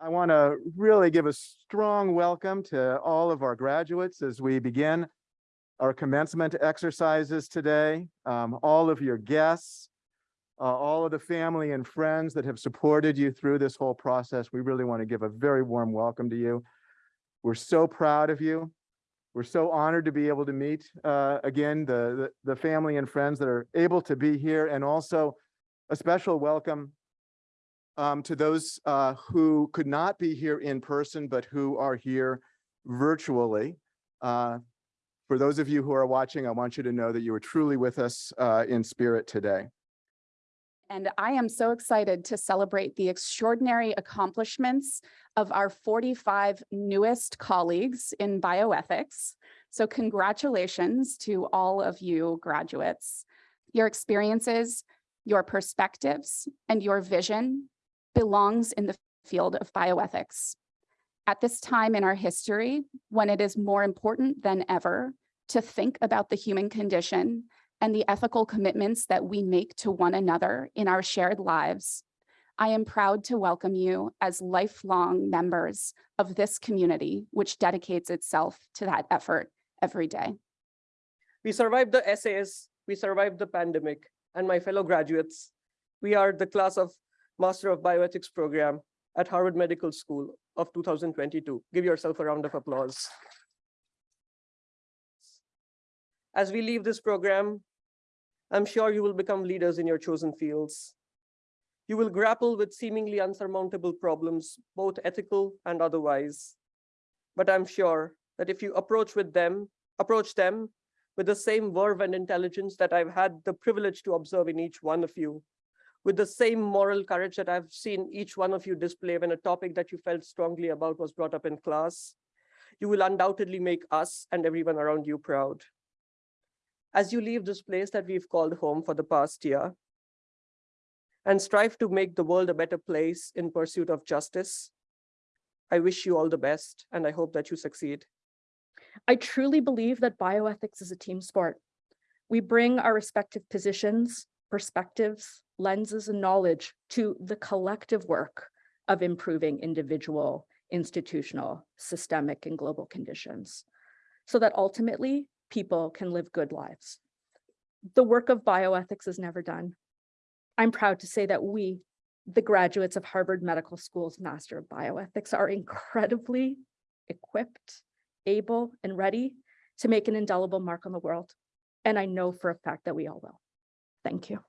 I want to really give a strong welcome to all of our graduates as we begin our commencement exercises today. Um, all of your guests, uh, all of the family and friends that have supported you through this whole process. We really want to give a very warm welcome to you. We're so proud of you. We're so honored to be able to meet uh, again the, the the family and friends that are able to be here and also a special welcome um, to those uh, who could not be here in person, but who are here virtually. Uh, for those of you who are watching, I want you to know that you are truly with us uh, in spirit today. And I am so excited to celebrate the extraordinary accomplishments of our 45 newest colleagues in bioethics. So congratulations to all of you graduates. Your experiences, your perspectives, and your vision belongs in the field of bioethics. At this time in our history, when it is more important than ever to think about the human condition and the ethical commitments that we make to one another in our shared lives, I am proud to welcome you as lifelong members of this community, which dedicates itself to that effort every day. We survived the essays, we survived the pandemic, and my fellow graduates, we are the class of Master of Bioethics program at Harvard Medical School of 2022. Give yourself a round of applause. As we leave this program, I'm sure you will become leaders in your chosen fields. You will grapple with seemingly unsurmountable problems, both ethical and otherwise. But I'm sure that if you approach with them, approach them with the same verve and intelligence that I've had the privilege to observe in each one of you, with the same moral courage that I've seen each one of you display when a topic that you felt strongly about was brought up in class, you will undoubtedly make us and everyone around you proud. As you leave this place that we've called home for the past year, and strive to make the world a better place in pursuit of justice, I wish you all the best, and I hope that you succeed. I truly believe that bioethics is a team sport. We bring our respective positions, perspectives, lenses, and knowledge to the collective work of improving individual, institutional, systemic, and global conditions, so that ultimately people can live good lives. The work of bioethics is never done. I'm proud to say that we, the graduates of Harvard Medical School's Master of Bioethics, are incredibly equipped able and ready to make an indelible mark on the world. And I know for a fact that we all will. Thank you.